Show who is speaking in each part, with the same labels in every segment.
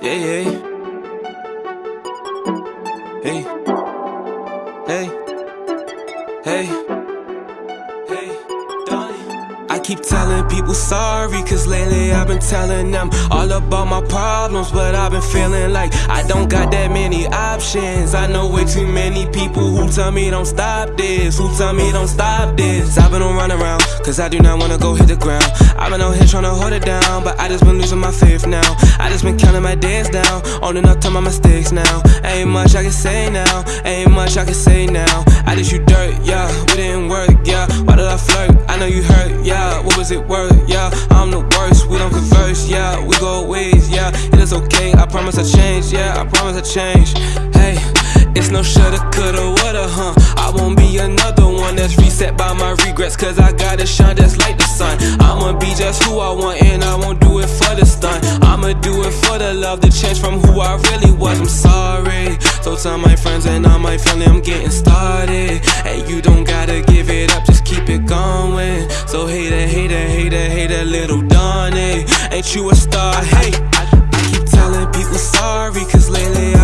Speaker 1: Yeah, yeah. Keep telling people sorry, cause lately I've been telling them all about my problems. But I've been feeling like I don't got that many options. I know way too many people who tell me don't stop this, who tell me don't stop this. I've been on run around, cause I do not wanna go hit the ground. I've been out here trying to hold it down, but I just been losing my faith now. I just been counting my days down, owning up to my mistakes now. Ain't much I can say now, ain't much I can say now. I just you dirt, yeah, we didn't work, yeah. Why did I flirt? I know you hurt, yeah. What was it worth, yeah? I'm the worst, we don't converse, yeah. We go ways, yeah. It is okay, I promise I change, yeah. I promise I change. It's no shoulda, coulda, woulda, huh? I won't be another one that's reset by my regrets, cause I gotta shine just like the sun. I'ma be just who I want, and I won't do it for the stunt. I'ma do it for the love, the change from who I really was. I'm sorry. So tell my friends and all my family I'm getting started. Hey, you don't gotta give it up, just keep it going. So hater, hater, hater, hater, little Donnie. Ain't you a star? Hey, I, keep telling people sorry, cause lately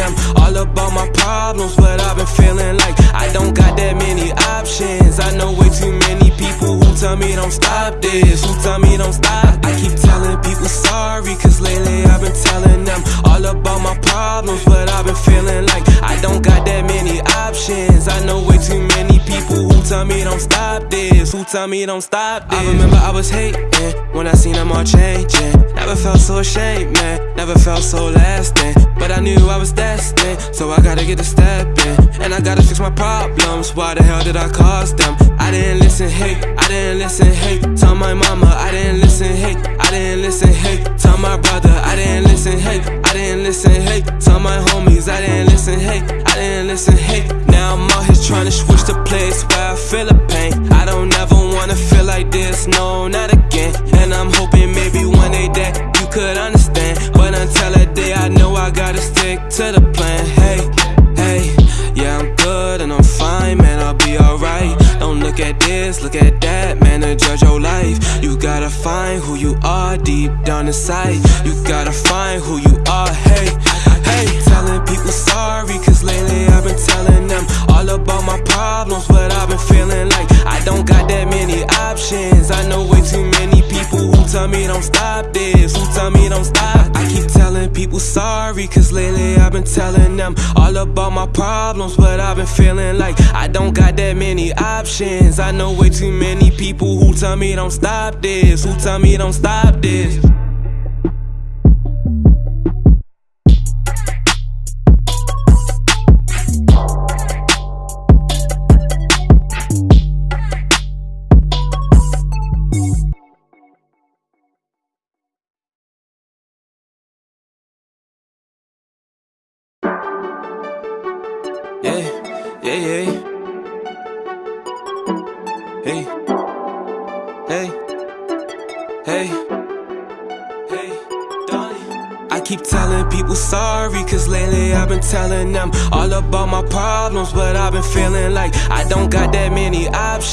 Speaker 1: them all about my problems. But I've been feeling like I don't got that many options. I know way too many people who tell me don't stop this, who tell me don't stop. I keep telling people sorry, cause lately I've been telling them all about my problems. But I've been feeling like I don't got that many options. I know way too many people who tell me don't stop this, who tell me don't stop this. I remember I was hating when I seen them all changing. Never felt so ashamed, man. Never felt so lasting. But I knew I was destined, so I gotta get a step in. And I gotta fix my problems. Why the hell did I cause them? I didn't listen, hey. I didn't listen, hey. Tell my mama, I didn't listen, hey. I didn't listen, hey. Tell my brother, I didn't listen, hey. I didn't listen, hey. Tell my homies, I didn't listen, hey. I didn't listen, hey. Now I'm out here trying to switch the place where I feel the pain. I don't ever wanna feel like this, no, not again. And I'm hoping maybe one day that you could understand. But until that day, I know I gotta stick to the plan. Hey, hey, yeah, I'm good and I'm fine, man, I'll be alright. Look at this, look at that, man, and judge your life. You gotta find who you are deep down inside. You gotta find who you are, hey, hey. Telling people sorry, cause lately I've been telling them all about my problems. But I've been feeling like I don't got that many options. I know way too many people tell me don't stop this, who tell me don't stop. I keep telling people sorry, cause lately I've been telling them all about my problems. But I've been feeling like I don't got that many options. I know way too many people who tell me don't stop this, who tell me don't stop this. Problems. But I've been feeling like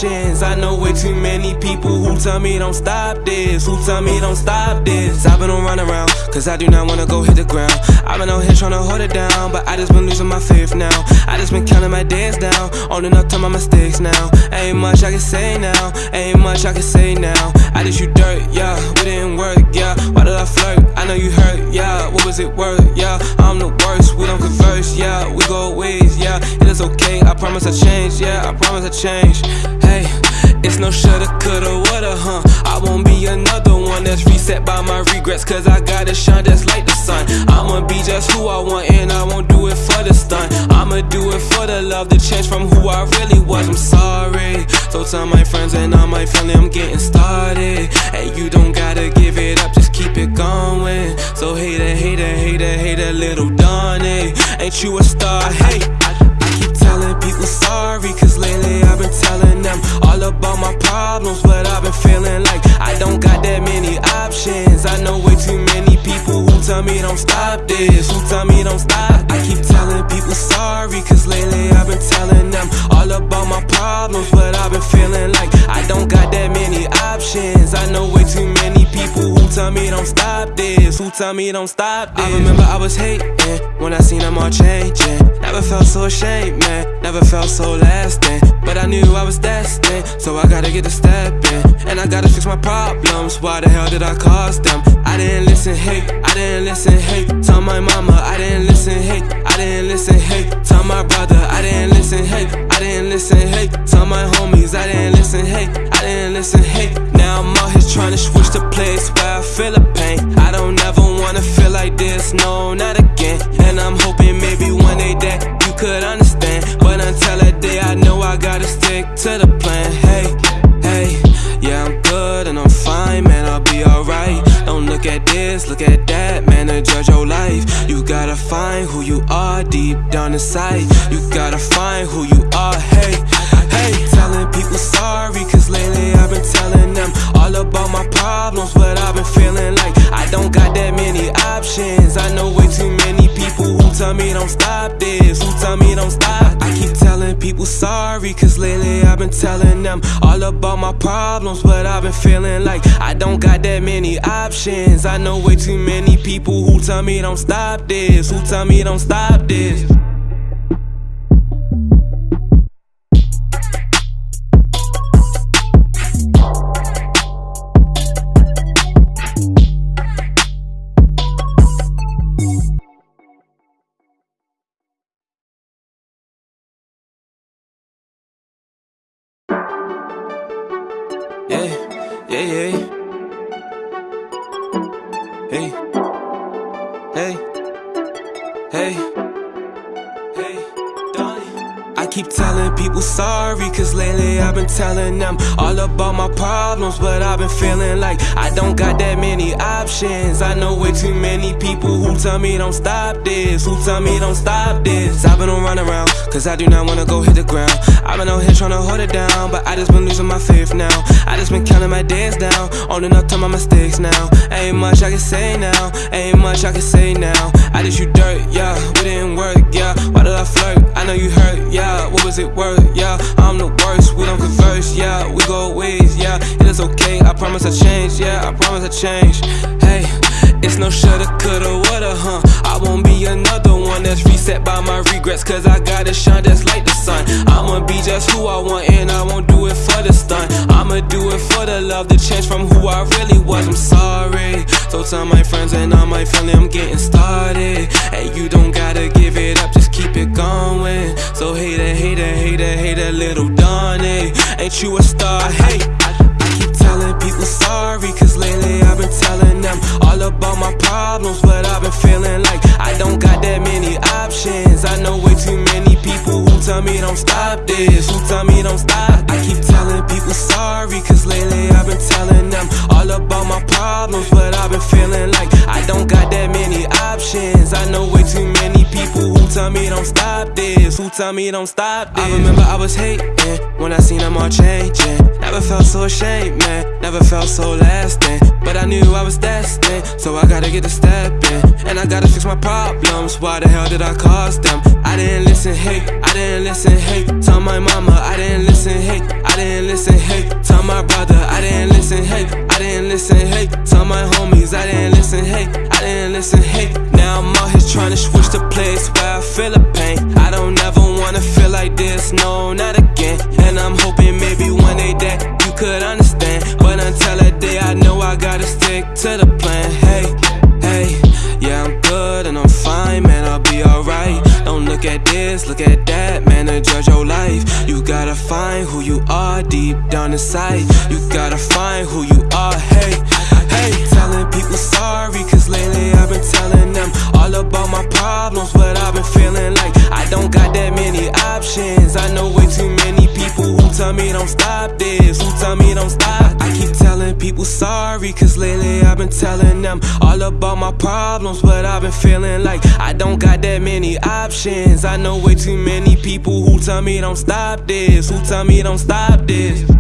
Speaker 1: I know way too many people who tell me don't stop this, who tell me don't stop this. I've been on run around, cause I do not wanna go hit the ground. I've been out here trying to hold it down, but I just been losing my faith now. I just been counting my days down, owning up to my mistakes now. Ain't much I can say now, ain't much I can say now. I just you dirt, yeah, we didn't work, yeah. Why did I flirt? I know you hurt, yeah. What was it worth, yeah? I'm the worst, we don't converse, yeah. We go ways, yeah. It is okay, I promise I change, yeah. I promise I change. Hey, it's no shoulda, coulda, woulda, huh? I won't be another one that's reset by my regrets, cause I gotta shine just like the sun. I'ma be just who I want, and I won't do it for the stunt. I'ma do it for the love, the change from who I really was. I'm sorry. So tell my friends and all my family I'm getting started. Hey, you don't gotta give it up, just keep it going. So hater, hater, hater, hater, little Donnie. Ain't you a star? Hey, sorry, cause lately I've been telling them all about my problems. But I've been feeling like I don't got that many options. I know way too many people who tell me don't stop this, who tell me don't stop. I keep telling people sorry, cause lately I've been telling them all about my problems. But I've been feeling like I don't got that many options. I know way too many people who tell me don't stop this? Who tell me don't stop this? I remember I was hating when I seen them all changing. Never felt so ashamed, man. Never felt so lasting. But I knew I was destined, so I gotta get a step in. And I gotta fix my problems. Why the hell did I cause them? I didn't listen, hey. I didn't listen, hey. Tell my mama I didn't listen, hey. I didn't listen, hey. Tell my brother I didn't listen, hey. I didn't listen, hey. Tell my homies I didn't listen, hey. I didn't listen, hey. Now I'm out here trying to switch the place where I feel the pain. I don't ever wanna feel like this, no, not again. And I'm hoping maybe one day that you could understand. But until that day, I know I gotta stick to the plan. Hey, hey, yeah, I'm good and I'm fine, man, I'll be alright. Don't look at this, look at that, to judge your life. You gotta find who you are deep down inside. You gotta find who you are, hey, hey. Telling people sorry, cause lately I've been telling them all about my problems, but I've been feeling like I don't got that many options. I know way too many tell me don't stop this, who tell me don't stop. This? I keep telling people sorry, cause lately I've been telling them all about my problems, but I've been feeling like I don't got that many options. I know way too many people who tell me don't stop this, who tell me don't stop this. Many tell me don't stop this, who tell me don't stop this. I've been on run around, cause I do not wanna go hit the ground. I've been out here trying to hold it down, but I just been losing my faith now. I just been counting my days down, owning up to my mistakes now. Ain't much I can say now, ain't much I can say now. I just you dirt, yeah, we didn't work, yeah. Why did I flirt? I know you hurt, yeah. What was it worth, yeah? I'm the worst, we don't converse, yeah. We go ways, yeah. It is okay, I promise I change, yeah. I promise I change. Hey, it's no shoulda, coulda, woulda, huh? I won't be another one that's reset by my regrets, cause I gotta shine just like the sun. I'ma be just who I want, and I won't do it for the stunt. I'ma do it for the love, the change from who I really was. I'm sorry. So tell my friends and all my family I'm getting started. And you don't gotta give it up, just keep it going. So hater, hater, hater, hater, little Donnie. Ain't you a star? Hey, people sorry, cause lately I've been telling them all about my problems, but I've been feeling like I don't got that many options. I know way too many people who tell me don't stop this, who tell me don't stop. I keep telling people sorry, cause lately I've been telling them all about my problems, but I've been feeling like I don't got that many options. I know way too many people who tell me don't stop this, who tell me don't stop this. I remember I was hating when I seen them all changing. Never felt so ashamed, man. Never felt so lasting. But I knew I was destined, so I gotta get a step in. And I gotta fix my problems. Why the hell did I cause them? I didn't listen, hey. I didn't listen, hey. Tell my mama I didn't listen, hey. I didn't listen, hey. Tell my brother I didn't listen, hey. I didn't listen, hey. Tell my homies I didn't listen, hey. I didn't listen, hey. Now I'm out here trying to switch the place I feel the pain. I don't ever wanna feel like this, no, not again. And I'm hoping maybe one day that you could understand. But until that day, I know I gotta stick to the plan. Hey, good and I'm fine, man, I'll be alright. Don't look at this, look at that, man, to judge your life. You gotta find who you are deep down inside. You gotta find who you are, hey, hey. Telling people sorry, cause lately I've been telling them all about my problems, but I've been feeling like I don't got that many options. I know way too many tell me don't stop this, who tell me don't stop. this? I keep telling people sorry, cause lately I've been telling them all about my problems, but I've been feeling like I don't got that many options. I know way too many people who tell me don't stop this, who tell me don't stop this.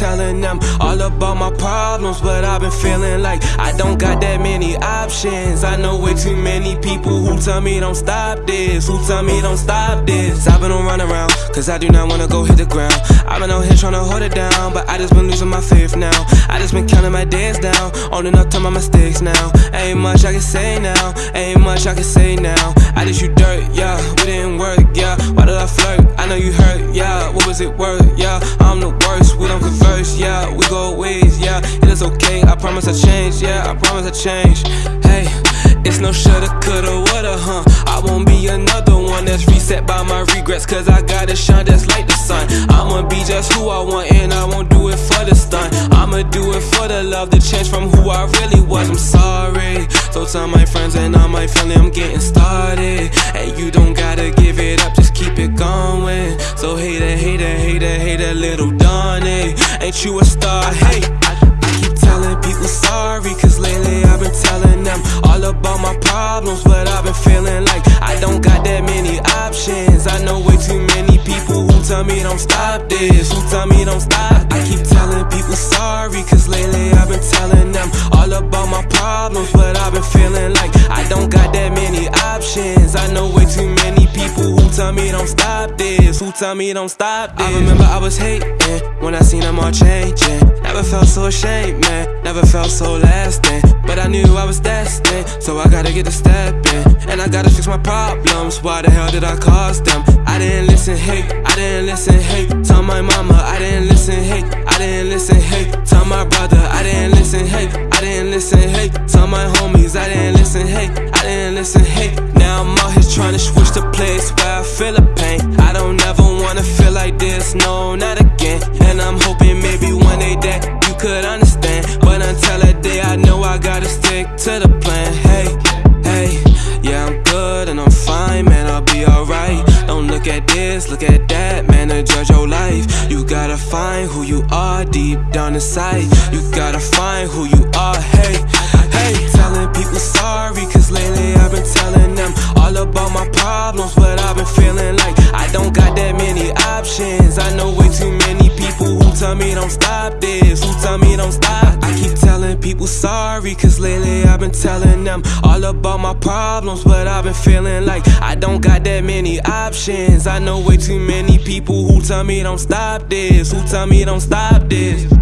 Speaker 1: Telling them all about my problems. But I've been feeling like I don't got that many options. I know way too many people who tell me don't stop this, who tell me don't stop this. I've been on run around, cause I do not wanna go hit the ground. I've been out here trying to hold it down, but I just been losing my faith now. I just been counting my days down, owning up to my mistakes now. Ain't much I can say now, ain't much I can say now. I just you dirt, yeah, we didn't work, yeah. Why did I flirt? I know you hurt, yeah. What was it worth, yeah? I'm the worst, we don't converse, yeah. We go ways, yeah. It is okay, I promise I change, yeah. I promise I change. Hey, it's no shoulda, coulda, woulda, huh? I won't be another one that's reset by my regrets, cause I gotta shine just like the sun. I'ma be just who I want, and I won't do it for the stun. I'ma do it for the love, the change from who I really was. I'm sorry. So tell my friends and all my family I'm getting started. And you don't gotta give it up, just keep it going. So hater, hater, hater, hater, little Donnie. Ain't you a star? Hey, people sorry, cause lately I've been telling them all about my problems. But I've been feeling like I don't got that many options. I know way too many people who tell me don't stop this, who tell me don't stop. I keep telling people sorry, cause lately I've been telling them all about my problems. But I've been feeling like I don't got that many options. I know way too many people who tell me don't stop this, who tell me don't stop this. I remember I was hating when I seen them all changing. Never felt so ashamed, man. Never felt so lasting. But I knew I was destined, so I gotta get a step in. And I gotta fix my problems. Why the hell did I cause them? I didn't listen, hey, I didn't listen, hey. Tell my mama, I didn't listen, hey, I didn't listen, hey. Tell my brother, I didn't listen, hey, I didn't listen, hey. Tell my homies, I didn't listen, hey, I didn't listen, hey. Now I'm out here trying to switch the place where I feel the pain. I don't ever wanna feel like this, no, not again. And I'm hoping maybe day that you could understand. But until that day, I know I gotta stick to the plan. Hey, hey, yeah, I'm good and I'm fine, man, I'll be alright. Don't look at this, look at that, man, to judge your life. You gotta find who you are deep down inside. You gotta find who you are, hey, hey. Telling people sorry, cause lately I've been telling them all about my problems. But I've been feeling like I don't got that many options. I know way too many people who tell me don't stop this, who tell me don't stop. I keep telling people sorry, cause lately I've been telling them all about my problems. But I've been feeling like I don't got that many options. I know way too many people who tell me don't stop this, who tell me don't stop this.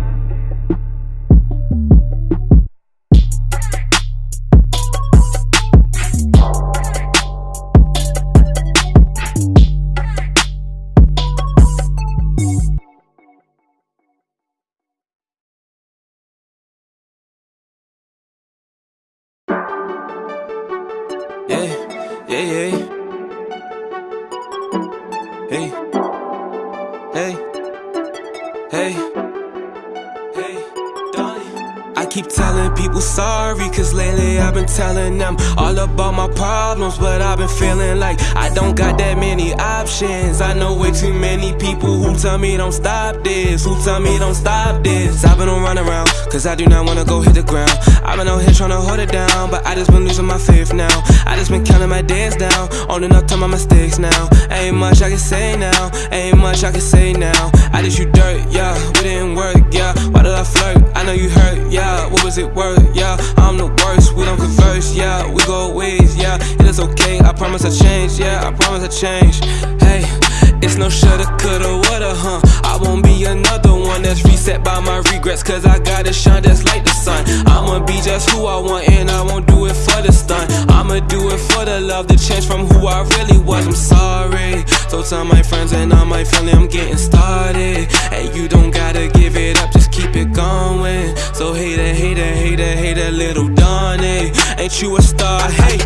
Speaker 1: Telling them all about my problems. But I've been feeling like I don't got that many options. I know way too many people who tell me don't stop this, who tell me don't stop this. I've been on run around, cause I do not wanna go hit the ground. I've been out here trying to hold it down, but I just been losing my faith now. I just been counting my days down, owning up to my mistakes now. Ain't much I can say now, ain't much I can say now. I just you dirt, yeah, we didn't work, yeah. Why did I flirt? I know you hurt, yeah. What was it worth, yeah? I'm the worst, we don't converse, yeah. We go ways, yeah. It is okay, I promise I change, yeah. I promise I change. Hey, it's no shoulda, coulda, woulda, uh, huh? I won't be another one that's reset by my regrets, cause I gotta shine just like the sun. I'ma be just who I want, and I won't do it for the stun. I'ma do it for the love, the change from who I really was. I'm sorry. So tell my friends and all my family I'm getting started. And you don't gotta give it up, just keep it going. So hater, hater, hater, hater, little Donnie. Ain't you a star? Hey,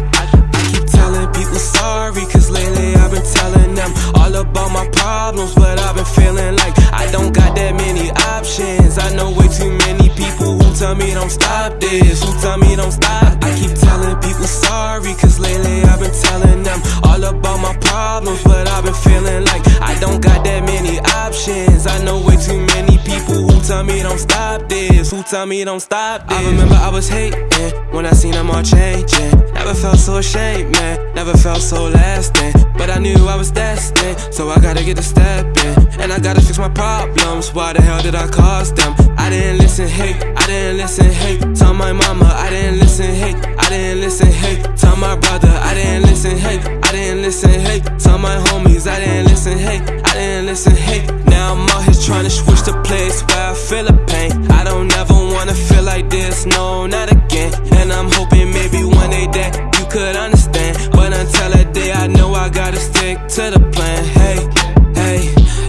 Speaker 1: people sorry, cause lately I've been telling them all about my problems. But I've been feeling like I don't got that many options. I know way too many people who tell me don't stop this, who tell me don't stop. I keep telling people sorry, cause lately I've been telling them all about my problems. But I've been feeling like I don't got that many options. I know way too many people tell me don't stop this? Who tell me don't stop this? I remember I was hating when I seen them all changing. Never felt so ashamed, man. Never felt so lasting. But I knew I was destined, so I gotta get a step in. And I gotta fix my problems. Why the hell did I cause them? I didn't listen, hey, I didn't listen, hey. Tell my mama, I didn't listen, hey, I didn't listen, hey. Tell my brother, I didn't listen, hey, I didn't listen, hey. Tell my homies, I didn't listen, hey, I didn't listen, hey. Now I'm out here trying to switch the place where I feel the pain. I don't ever wanna feel like this, no, not again. And I'm hoping maybe one day that you could understand. But until that day, I know I gotta stick to the plan. Hey, hey,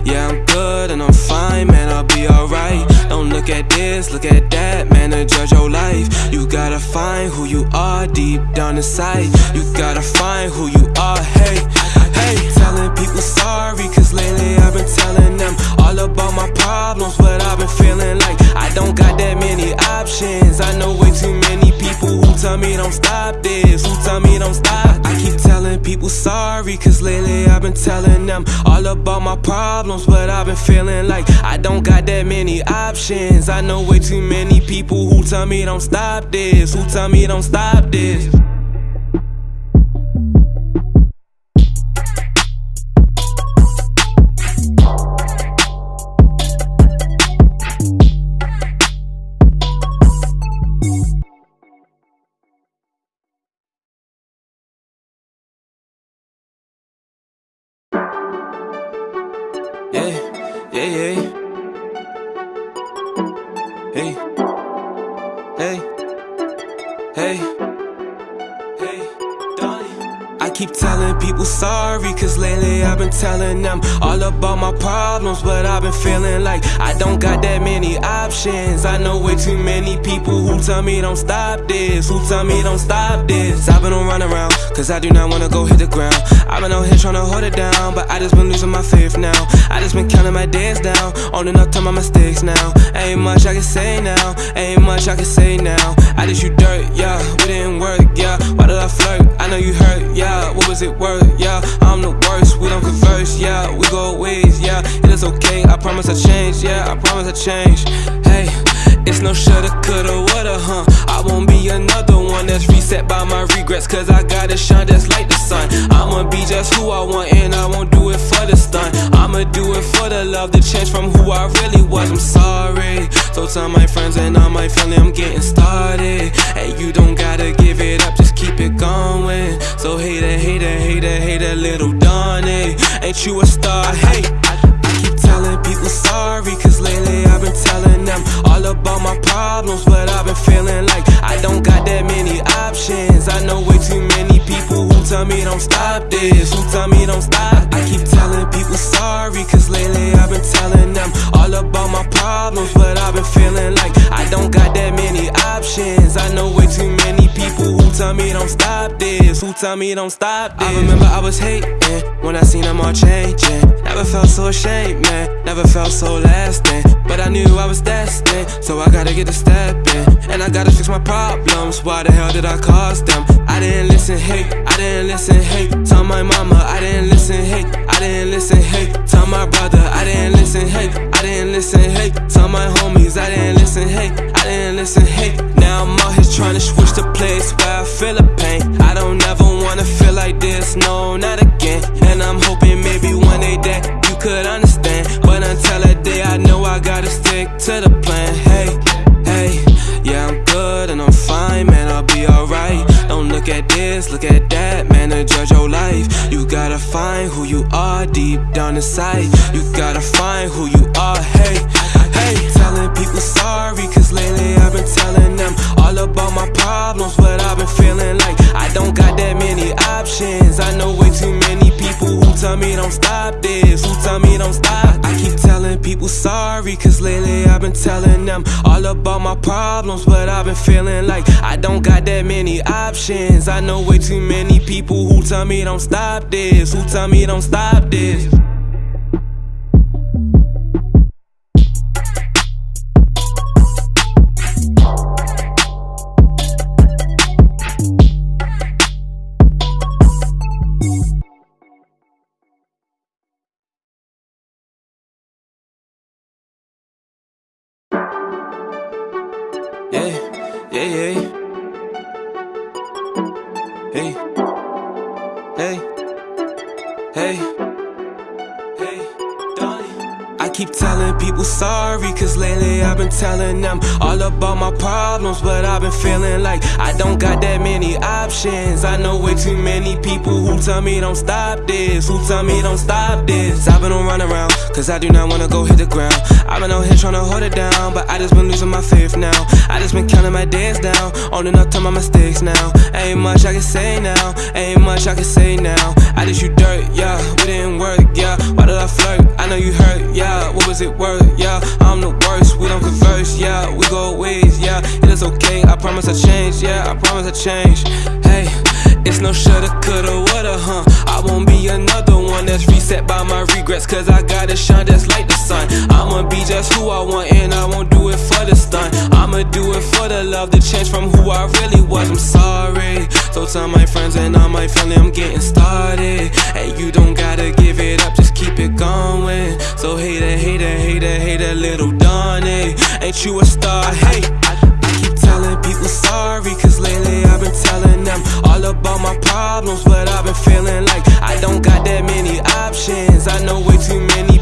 Speaker 1: yeah, I'm good and I'm fine, man, I'll be alright. Look at this, look at that, man, to judge your life. You gotta find who you are deep down inside. You gotta find who you are, hey, hey. Telling people sorry, cause lately I've been telling them all about my problems, but I've been feeling like I don't got that many options. I know way too many people tell me don't stop this, who tell me don't stop. I keep telling people sorry, cause lately I've been telling them all about my problems, but I've been feeling like I don't got that many options. I know way too many people who tell me don't stop this, who tell me don't stop this. I keep telling people sorry, cause lately I've been telling them all about my problems, but I've been feeling like I don't got that many options. I know way too many people who tell me don't stop this, who tell me don't stop this. I've been on run around, cause I do not wanna go hit the ground. I've been out here trying to hold it down, but I just been losing my faith now. I just been counting my days down, owning up to my mistakes now. Ain't much I can say now, ain't much I can say now. I just you dirt, yeah, we didn't work, yeah. Why did I flirt? I know you hurt, yeah. What was it worth, yeah? I'm the worst, we don't converse, yeah. We go ways, yeah. It is okay, I promise I change, yeah. I promise I change. Hey, it's no shoulda, coulda, woulda, huh? I won't be another one that's reset by my regrets, cause I gotta shine just like the sun. I'ma be just who I want, and I won't do it for the stunt. I'ma do it for the love, the change from who I really was. I'm sorry. So tell my friends and all my family I'm getting started. Hey, you don't gotta give it up, just keep it going. So hater, hater, hater, hater, little Donnie. Ain't you a star? Hey. I keep sorry, cause lately I've been telling them all about my problems, but I've been feeling like I don't got that many options. I know way too many people who tell me don't stop this, who tell me don't stop. I keep telling people sorry, cause lately I've been telling them all about my problems, but I've been feeling like I don't got that many options. I know way too many people who tell me don't stop this, who tell me don't stop this. I remember I was hating when I seen them all changing. Never felt so ashamed, man. Never felt so lasting. But I knew I was destined, so I gotta get a step in. And I gotta fix my problems. Why the hell did I cause them? I didn't listen, hey, I didn't listen, hey. Tell my mama, I didn't listen, hey, I didn't listen, hey. Tell my brother, I didn't listen, hey, I didn't listen, hey. Tell my homies, I didn't listen, hey, I didn't listen, hey. Now I'm out here trying to switch the place where I feel the pain. I don't ever wanna feel like this, no, not again. And I'm hoping maybe one day that you could understand. But until that day, I know I gotta stick to the plan. Hey, hey, yeah, I'm good and I'm fine, man, I'll be alright. Don't look at this, look at that, man, to judge your life. You gotta find who you are deep down inside. You gotta find who you are, hey, hey. Telling people sorry, cause lately I've been telling them all about my problems, but I've been feeling like I don't got that many options. I know way too many people who tell me don't stop this, who tell me don't stop. I keep telling people sorry, cause lately I've been telling them all about my problems, but I've been feeling like I don't got that many options. I know way too many people who tell me don't stop this, who tell me don't stop this. I know way too many people who tell me don't stop this, who tell me don't stop this. I've been on run around, cause I do not wanna go hit the ground. I've been out here trying to hold it down, but I just been losing my faith now. I just been counting my days down, owning up to my mistakes now. Ain't much I can say now, ain't much I can say now. I just you dirt, yeah, we didn't work, yeah. Why did I flirt? I know you hurt, yeah. What was it worth, yeah? I'm the worst, we don't converse, yeah. We go ways, yeah. It okay, I promise I change, yeah. I promise I change. Hey, it's no shoulda, coulda, woulda, huh? I won't be another one that's reset by my regrets, cause I gotta shine just like the sun. I'ma be just who I want, and I won't do it for the stunt. I'ma do it for the love, the change from who I really was. I'm sorry. So tell my friends and all my family I'm getting started. And you don't gotta give it up, just keep it going. So hater, hater, hater, hater, little Donnie. Ain't you a star? Hey, sorry, cause lately I've been telling them all about my problems, but I've been feeling like I don't got that many options. I know way too many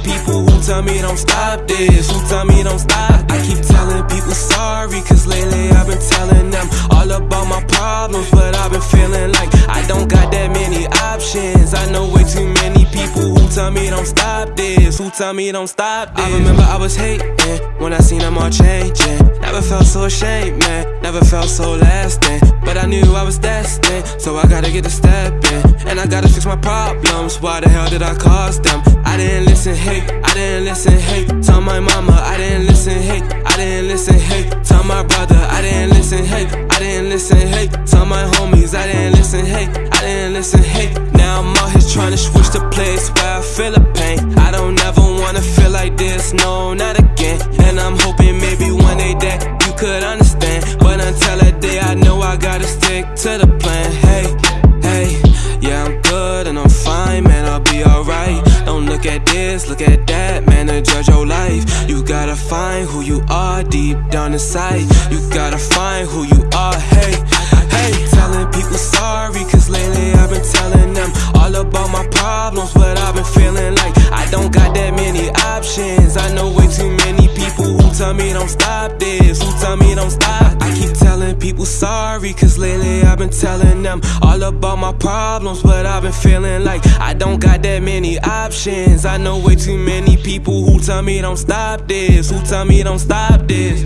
Speaker 1: who tell me don't stop this, who tell me don't stop. this? I keep telling people sorry, cause lately I've been telling them all about my problems, but I've been feeling like I don't got that many options. I know way too many people who tell me don't stop this, who tell me don't stop this. I remember I was hating when I seen them all changing. Never felt so ashamed, man. Never felt so lasting. But I knew I was destined, so I gotta get a step in. And I gotta fix my problems. Why the hell did I cause them? I didn't listen, hey, I didn't listen, hey. Tell my mama, I didn't listen, hey, I didn't listen, hey. Tell my brother, I didn't listen, hey, I didn't listen, hey. Tell my homies, I didn't listen, hey, I didn't listen, hey. Now I'm out here trying to switch the place where I feel the pain. I don't ever wanna feel like this, no, not again. And I'm hoping maybe one day that you could understand. But until that day, I know I gotta stick to the plan. Hey, hey, yeah, I'm good and I'm fine, man, I'll be alright. Don't look at this, look at that, man, and judge your life. You gotta find who you are deep down inside. You gotta find who you are, hey, hey. Telling people sorry, cause lately I've been telling them all about my problems, but I've been feeling like I don't got that many options. I know way too many people who tell me don't stop this, who tell me don't stop. I keep telling people sorry, cause lately I've been telling them all about my problems, but I've been feeling like I don't got that many options. I know way too many people who tell me don't stop this, who tell me don't stop this.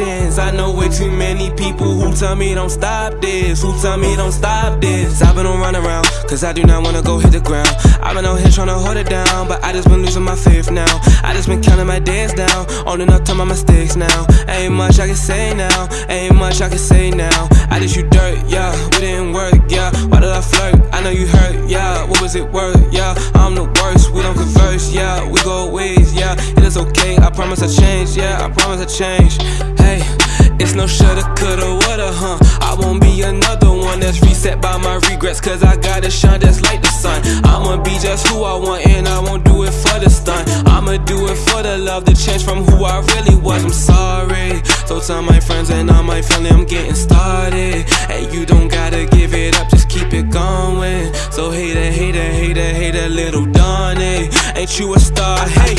Speaker 1: I know way too many people who tell me don't stop this, who tell me don't stop this. I've been on run around, cause I do not wanna go hit the ground. I've been out here trying to hold it down, but I just been losing my faith now. I just been counting my days down, owning up to my mistakes now. Ain't much I can say now, ain't much I can say now. I just you dirt, yeah, we didn't work, yeah. Why did I flirt? I know you hurt, yeah. What was it worth, yeah? I'm the worst, we don't converse, yeah. We go ways, yeah. It is okay, I promise I change, yeah. I promise I change. It's no shoulda, coulda, woulda, huh? I won't be another one that's reset by my regrets, cause I gotta shine just like the sun. I'ma be just who I want, and I won't do it for the stunt. I'ma do it for the love, the change from who I really was. I'm sorry. So tell my friends and all my family I'm getting started. And you don't gotta give it up, just keep it going. So hater, hater, hater, hater, little Donnie. Ain't you a star? Hey,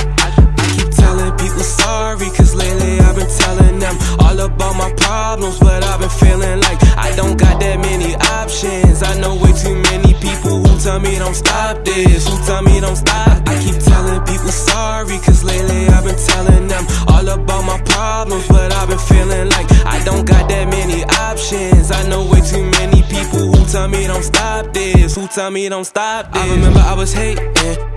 Speaker 1: people sorry, cause lately I've been telling them all about my problems, but I've been feeling like I don't got that many options. I know way too many people who tell me don't stop this, who tell me don't stop. I keep telling people sorry, cause lately I've been telling them all about my problems, but I've been feeling like I don't got that many options. I know way too many people who tell me don't stop this, who tell me don't stop this. I remember I was hating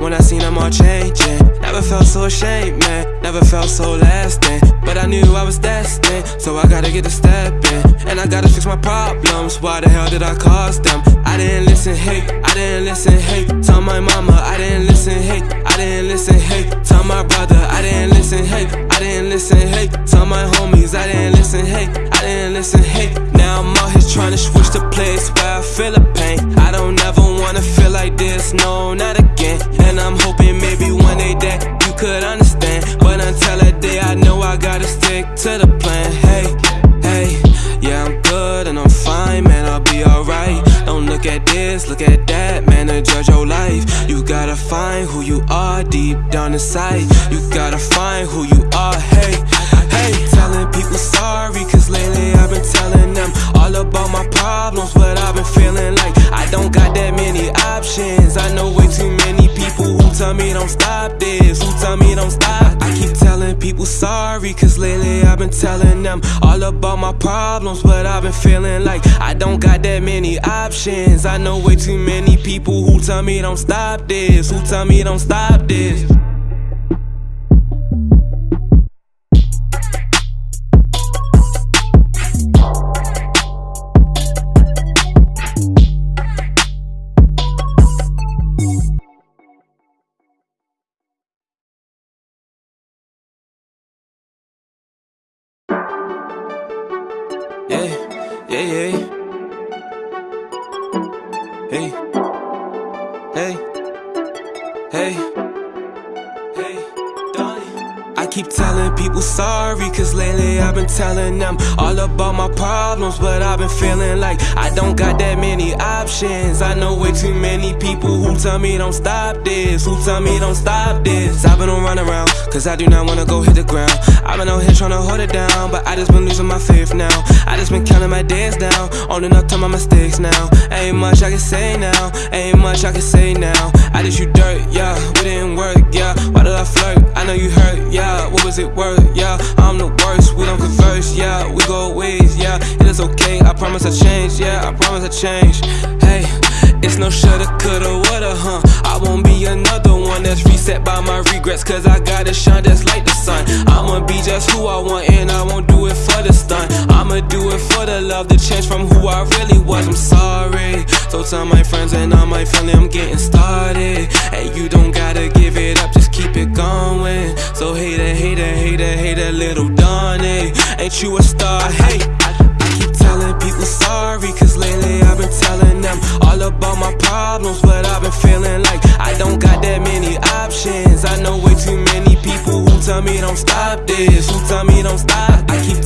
Speaker 1: when I seen them all changing. Never felt so ashamed, man. Never felt so lasting. But I knew I was destined, so I gotta get a step in. And I gotta fix my problems. Why the hell did I cause them? I didn't listen, hey, I didn't listen, hey. Tell my mama, I didn't listen, hey, I didn't listen, hey. Tell my brother, I didn't listen, hey, I didn't listen, hey. Tell my homies, I didn't listen, hey, I didn't listen, hey. Now I'm out here trying to switch the place where I feel the pain. I don't ever wanna feel like this, no, not again. And I'm hoping maybe one day that you could understand. But until that day, I know I gotta stick to the plan. Hey, look at this, look at that, man, and judge your life. You gotta find who you are deep down inside. You gotta find who you are, hey, hey. Telling people sorry, cause lately I've been telling them all about my problems, but I've been feeling like I don't got that many options. I know way too many people who tell me don't stop this, who tell me don't stop. I keep telling people sorry, cause lately I've been telling them all about my problems, but I've been feeling like I don't got that many options. I know way too many people who tell me don't stop this, who tell me don't stop this. Been feeling like I don't got that many options. I know way too many people tell me don't stop this, who tell me don't stop this. I've been on run around, cause I do not wanna go hit the ground. I've been out here trying to hold it down, but I just been losing my faith now. I just been counting my days down, owning up to my mistakes now. Ain't much I can say now, ain't much I can say now. I just you dirt, yeah, we didn't work, yeah. Why did I flirt? I know you hurt, yeah. What was it worth, yeah? I'm the worst, we don't converse, yeah. We go ways, yeah. It is okay, I promise I change, yeah. I promise I change. Hey. It's no shoulda, coulda, woulda, huh? I won't be another one that's reset by my regrets, cause I gotta shine just like the sun. I'ma be just who I want, and I won't do it for the stun. I'ma do it for the love, the change from who I really was. I'm sorry. So tell my friends and all my family I'm getting started. And you don't gotta give it up, just keep it going. So hater, hater, hater, hater, little Donnie. Ain't you a star? Hey, people sorry, cause lately I've been telling them all about my problems, but I've been feeling like I don't got that many options. I know way too many people who tell me don't stop this, who tell me don't stop. I keep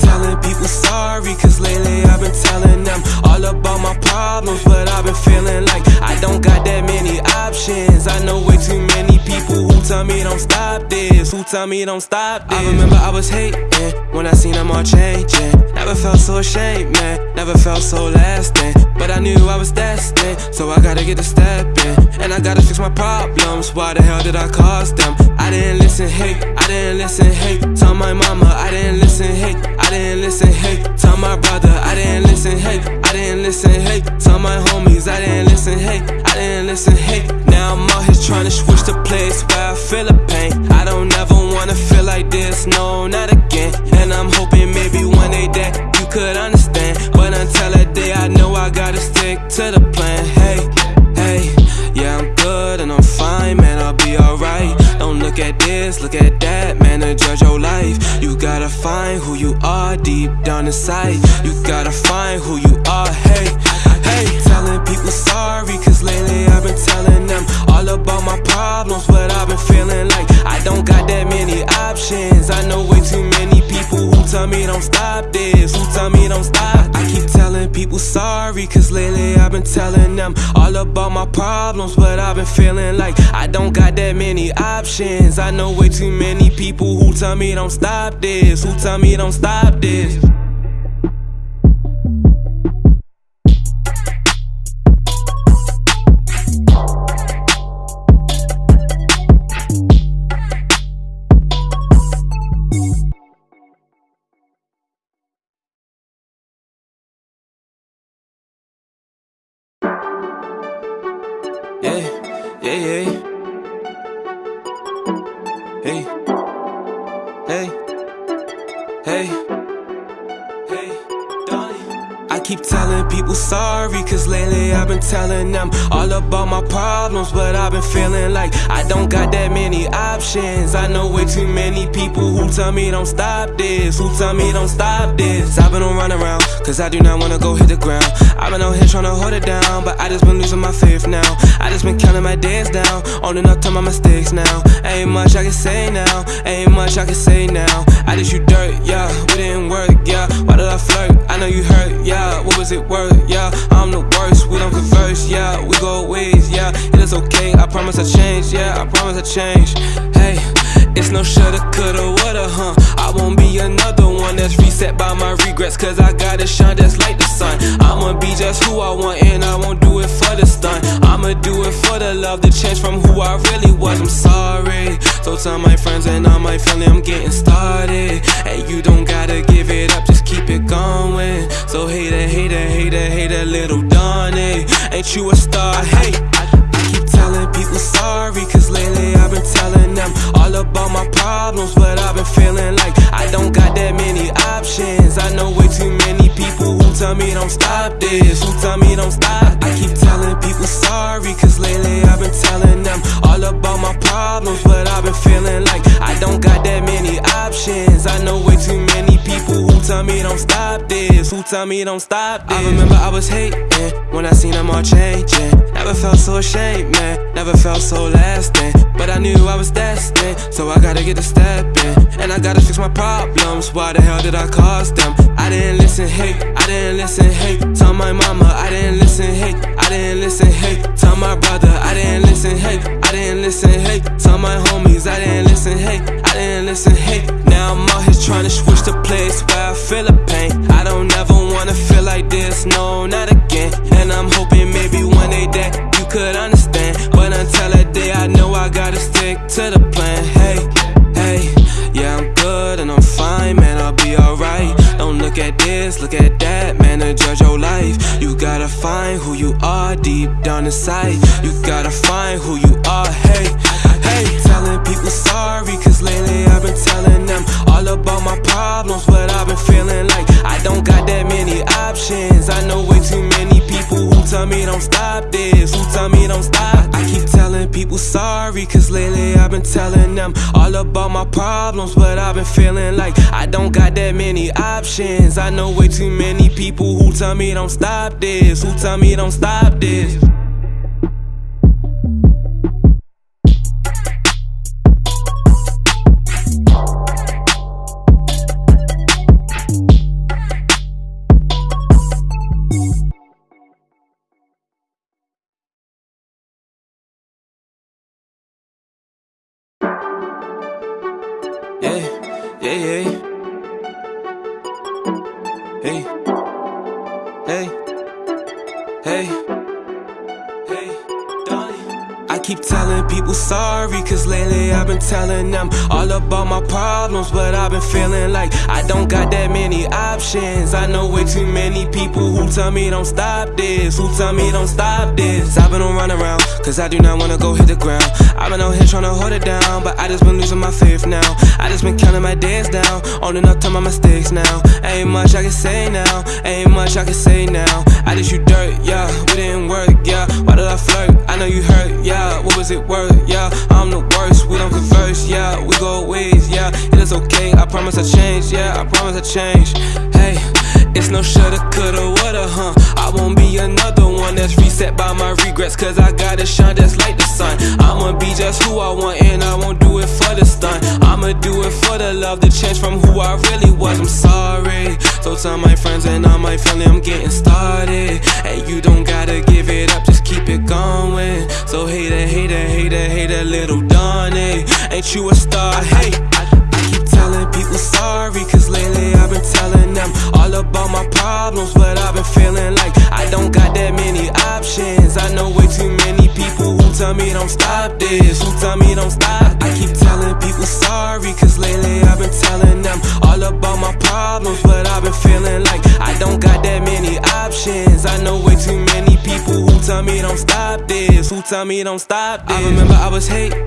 Speaker 1: people sorry, cause lately I've been telling them all about my problems, but I've been feeling like I don't got that many options. I know way too many people who tell me don't stop this, who tell me don't stop this. I remember I was hating when I seen them all changing. Never felt so ashamed, man. Never felt so lasting. But I knew I was destined, so I gotta get a step in. And I gotta fix my problems. Why the hell did I cause them? I didn't listen, hey, I didn't listen, hey. Tell my mama, I didn't listen, hey, I didn't listen, hey. Tell my brother, I didn't listen, hey, I didn't listen, hey. Tell my homies, I didn't listen, hey, I didn't listen, hey. Now I'm out here trying to switch the place where I feel the pain. I don't ever wanna feel like this, no, not again. And I'm hoping maybe one day that you could understand. But until that day, I know I gotta stick to the plan. Hey, hey, yeah, I'm good and I'm fine, man, I'll be alright. Look at this, look at that, man, and judge your life. You gotta find who you are deep down inside. You gotta find who you are, hey, hey. Telling people sorry, cause lately I've been telling them all about my problems, but I've been feeling like I don't got that many options. I know way too many tell me don't stop this, who tell me don't stop. I keep telling people sorry, cause lately I've been telling them all about my problems, but I've been feeling like I don't got that many options. I know way too many people who tell me don't stop this, who tell me don't stop this. Yeah, yeah. People sorry, cause lately I've been telling them all about my problems, but I've been feeling like I don't got that many options. I know way too many people who tell me don't stop this, who tell me don't stop this. I've been on run around, cause I do not wanna go hit the ground. I've been out here trying to hold it down, but I just been losing my faith now. I just been counting my days down, owning up to my mistakes now. Ain't much I can say now, ain't much I can say now. I just you dirt, yeah, we didn't work, yeah. Why did I flirt? I know you hurt, yeah. What was it worth, yeah? I'm the worst, we don't converse, yeah. We go ways, yeah. It is okay, I promise I change, yeah. I promise I change. Hey, it's no shoulda, coulda, woulda, huh? I won't be another that's reset by my regrets, cause I gotta shine just like the sun. I'ma be just who I want, and I won't do it for the stun. I'ma do it for the love, the change from who I really was. I'm sorry. So tell my friends and all my family I'm getting started. And you don't gotta give it up, just keep it going. So hater, hater, hater, hater, little Donnie. Ain't you a star? Hey, people sorry, cause lately I've been telling them all about my problems. But I've been feeling like I don't got that many options. I know way too many people tell me don't stop this, who tell me don't stop. I keep telling people sorry, cause lately I've been telling them all about my problems. But I've been feeling like I don't got that many options. I know way too many people who tell me don't stop this, who tell me don't stop this. I remember I was hating when I seen them all changing. Never felt so ashamed, man. Never felt so lasting. But I knew I was destined, so I gotta get a step in. And I gotta fix my problems. Why the hell did I cause them? I didn't listen, hey, I didn't listen, hey. Tell my mama, I didn't listen, hey, I didn't listen, hey. Tell my brother, I didn't listen, hey, I didn't listen, hey. Tell my homies, I didn't listen, hey, I didn't listen, hey. Now I'm out here trying to switch the place where I feel the pain. I don't ever wanna feel like this, no, not again. And I'm hoping maybe one day that you could understand. But until that day, I know I gotta stick to the plan. Hey, hey, Don't look at that, man, and judge your life. You gotta find who you are deep down inside. You gotta find who you are, hey, hey. Telling people sorry, cause lately I've been telling them all about my problems, but I've been feeling like I don't got that many options. I know way too many tell me don't stop this, who tell me don't stop. I keep telling people sorry, cause lately I've been telling them all about my problems, but I've been feeling like I don't got that many options. I know way too many people who tell me don't stop this, who tell me don't stop this. Options. I know way too many people who tell me don't stop this, who tell me don't stop this. I've been on run around, cause I do not wanna go hit the ground. I've been out here trying to hold it down, but I just been losing my faith now. I just been counting my days down, owning up to my mistakes now. Ain't much I can say now, ain't much I can say now. I just you dirt, yeah, we didn't work, yeah. Why did I flirt? I know you hurt, yeah. What was it worth, yeah? I'm the worst, we don't converse, yeah. We go ways, yeah. It is okay, I promise I change, yeah. I promise I change. Hey. It's no shoulda, coulda, woulda, huh? I won't be another one that's reset by my regrets, cause I gotta shine just like the sun. I'ma be just who I want, and I won't do it for the stun. I'ma do it for the love, the change from who I really was. I'm sorry. So tell my friends and all my family I'm getting started. And you don't gotta give it up, just keep it going. So hater, hater, hater, hater, little Donnie. Ain't you a star? Hey, sorry, cause lately I've been telling them all about my problems. But I've been feeling like I don't got that many options. I know way too many people who tell me don't stop this, who tell me don't stop. I keep telling people sorry, cause lately I've been telling them all about my problems. But I've been feeling like I don't got that many options. I know way too many people who tell me me don't stop this? Who tell me don't stop this? I remember I was hating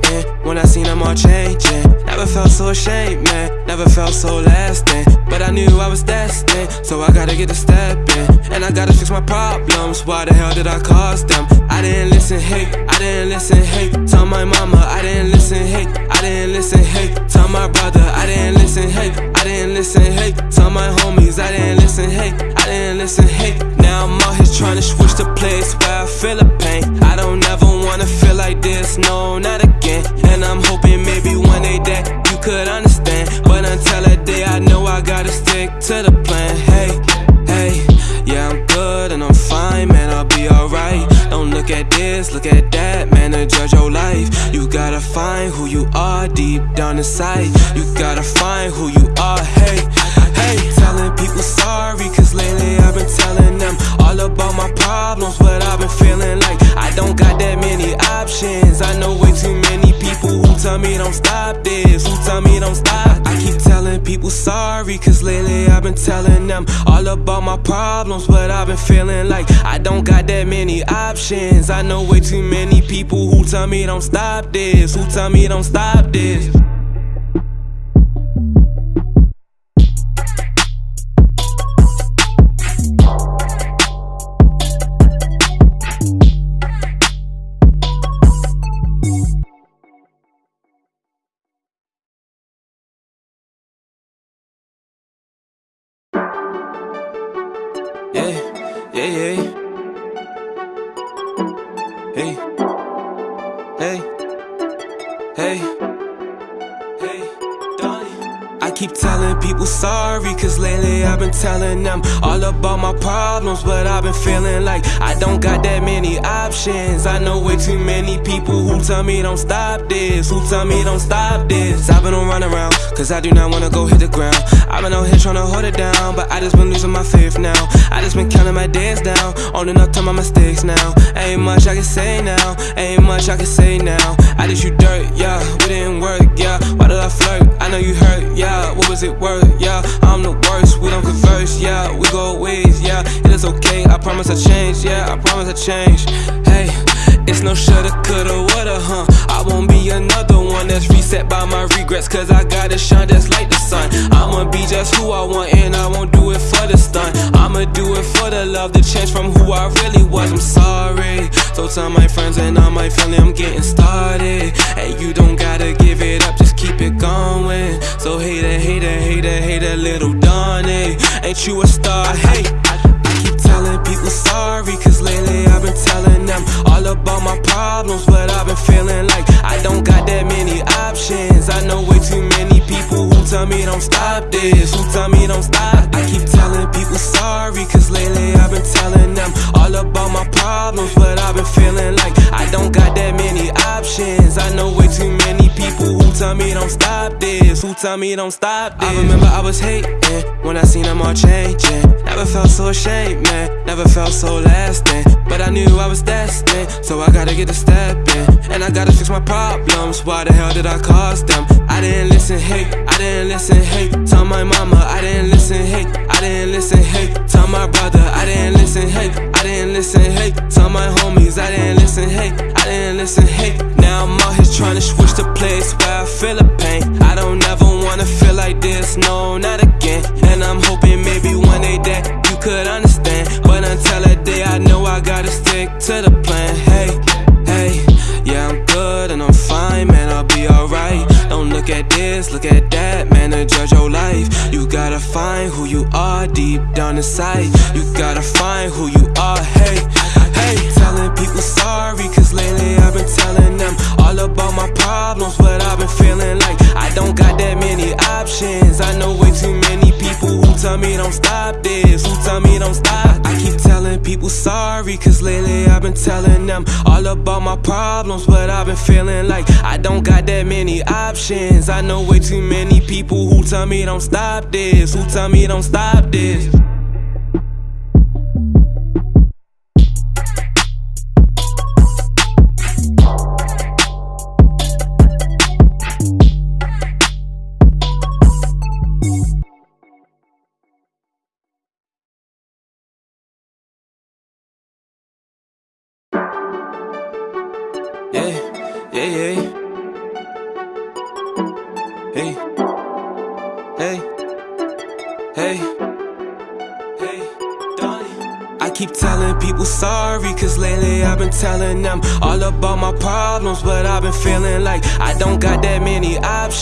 Speaker 1: when I seen them all changing. Never felt so ashamed, man. Never felt so lasting. But I knew I was destined, so I gotta get a step in. And I gotta fix my problems. Why the hell did I cause them? I didn't listen, hey. I didn't listen, hey. Tell my mama, I didn't listen, hey. I didn't listen, hey. Tell my brother, I didn't listen, hey. I didn't listen, hey. Tell my homies, I didn't listen, hey. I didn't listen, hey. Now I'm out here trying to switch the place where I feel the pain. I don't ever wanna feel like this, no, not again. And I'm hoping maybe one day that you could understand. But until that day, I know I gotta stick to the plan. Hey, hey, yeah, I'm good and I'm fine, man, I'll be alright. Don't look at this, look at that, man, and judge your life. You gotta find who you are deep down inside. You gotta find who you are, hey, hey. Telling people sorry, cause lately I've been telling them all about my problems, but I've been feeling like I don't got that many options. I know way too many people tell me don't stop this, who tell me don't stop. I keep telling people sorry, cause lately I've been telling them all about my problems, but I've been feeling like I don't got that many options. I know way too many people who tell me don't stop this, who tell me don't stop this. Telling them all about my problems, but I've been feeling like I don't got that many options. I know way too many people tell me don't stop this, who tell me don't stop this. I've been on run around, cause I do not wanna go hit the ground. I've been out here trying to hold it down, but I just been losing my faith now. I just been counting my days down, owning up to my mistakes now. Ain't much I can say now, ain't much I can say now. I just you dirt, yeah, we didn't work, yeah. Why did I flirt? I know you hurt, yeah. What was it worth, yeah? I'm the worst, we don't converse, yeah. We go ways, yeah. It is okay, I promise I change, yeah. I promise I change. Hey. It's no shoulda, coulda, woulda, huh? I won't be another one that's reset by my regrets, cause I gotta shine just like the sun. I'ma be just who I want, and I won't do it for the stun. I'ma do it for the love, the change from who I really was. I'm sorry. So tell my friends and all my family I'm getting started. Hey, you don't gotta give it up, just keep it going. So hater, hater, hater, hater, little Donnie. Ain't you a star? Hey, people sorry, cause lately I've been telling them all about my problems, but I've been feeling like I don't got that many options. I know way too many people who tell me don't stop this, who tell me don't stop. I keep telling people sorry, cause lately I've been telling them all about my problems, but I've been feeling like I don't got that many options. I know way too many people who tell me don't stop this, who tell me don't stop this. I remember I was hating when I seen them all changing. Never felt so ashamed, man. Never felt so lasting. But I knew I was destined, so I gotta get a step in. And I gotta fix my problems. Why the hell did I cause them? I didn't listen, hey. I didn't listen, hey. Tell my mama, I didn't listen, hey. I didn't listen, hey. Tell my brother, I didn't listen, hey. I didn't listen, hey. Tell my homies, I didn't listen, hey. I didn't listen, hey. Now I'm out here trying to switch the place where I feel the pain. I don't ever wanna feel like this, no, not again. And I'm hoping maybe one day that you could understand. But until that day, I know I gotta stick to the plan. Hey, hey, yeah, I'm good and I'm fine, man, I'll be alright. Look at this, look at that, man, and judge your life. You gotta find who you are deep down inside. You gotta find who you are, hey, hey. Telling people sorry, cause lately I've been telling them all about my problems, but I've been feeling like I don't got that many options. Tell me don't stop this, who tell me don't stop. I keep telling people sorry, cause lately I've been telling them all about my problems, but I've been feeling like I don't got that many options. I know way too many people who tell me don't stop this, who tell me don't stop this.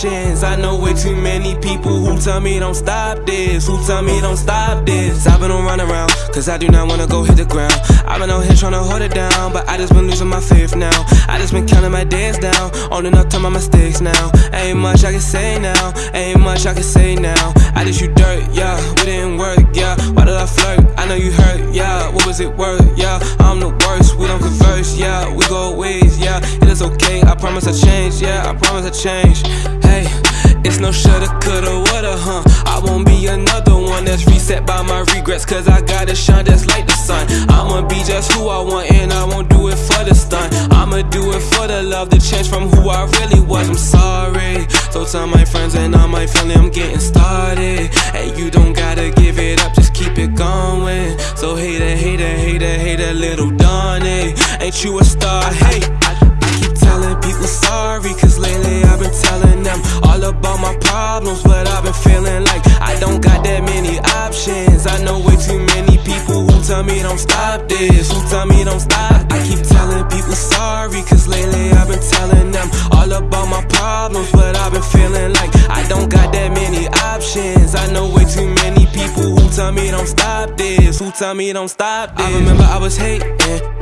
Speaker 1: I know way too many people who tell me don't stop this, who tell me don't stop this. I've been on run around, cause I do not wanna go hit the ground. I've been out here trying to hold it down, but I just been losing my faith now. I just been counting my days down, owning up to my mistakes now. Ain't much I can say now, ain't much I can say now. I just you dirt, yeah, we didn't work, yeah. Why did I flirt? I know you hurt, yeah. What was it worth, yeah? I'm the worst, we don't converse, yeah. We go ways, yeah. It is okay, I promise I change, yeah. I promise I change. Hey, it's no shoulda, coulda, woulda, huh? I won't be another one that's reset by my regrets, cause I gotta shine just like the sun. I'ma be just who I want, and I won't do it for the stun. I'ma do it for the love, the change from who I really was. I'm sorry. So tell my friends and all my family I'm getting started. Hey, you don't gotta give it up, just keep it going. So hater, hater, hater, hater, little Donnie. Ain't you a star? Hey, people sorry, cause lately I've been telling them all about my problems. But I've been feeling like I don't got that many options. I know way too many people who tell me don't stop this, who tell me don't stop. I keep telling people sorry, cause lately I've been telling them all about my problems. But I've been feeling like I don't got that many options. I know way too many people who tell me don't stop this, who tell me don't stop this. I remember I was hating